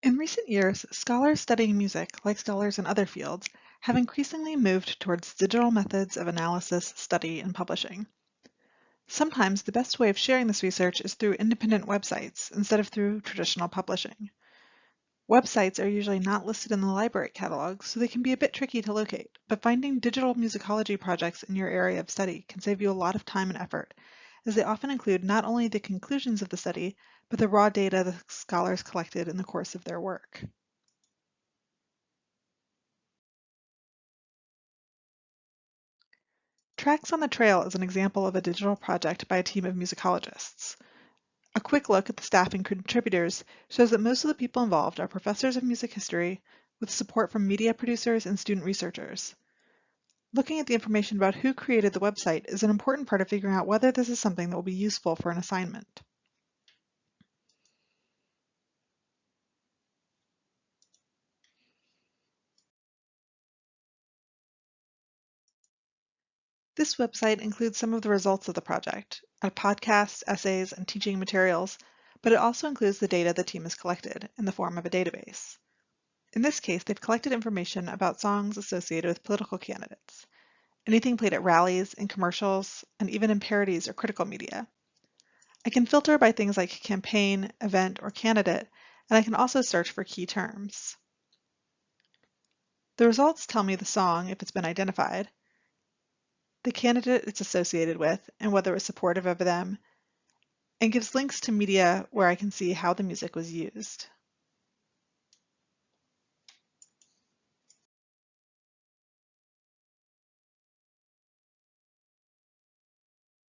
In recent years, scholars studying music, like scholars in other fields, have increasingly moved towards digital methods of analysis, study, and publishing. Sometimes the best way of sharing this research is through independent websites instead of through traditional publishing. Websites are usually not listed in the library catalog, so they can be a bit tricky to locate, but finding digital musicology projects in your area of study can save you a lot of time and effort, as they often include not only the conclusions of the study, but the raw data the scholars collected in the course of their work. Tracks on the Trail is an example of a digital project by a team of musicologists. A quick look at the staff and contributors shows that most of the people involved are professors of music history with support from media producers and student researchers. Looking at the information about who created the website is an important part of figuring out whether this is something that will be useful for an assignment. This website includes some of the results of the project, podcasts, essays, and teaching materials, but it also includes the data the team has collected in the form of a database. In this case, they've collected information about songs associated with political candidates, anything played at rallies, in commercials, and even in parodies or critical media. I can filter by things like campaign, event, or candidate, and I can also search for key terms. The results tell me the song if it's been identified, the candidate it's associated with and whether it's supportive of them, and gives links to media where I can see how the music was used.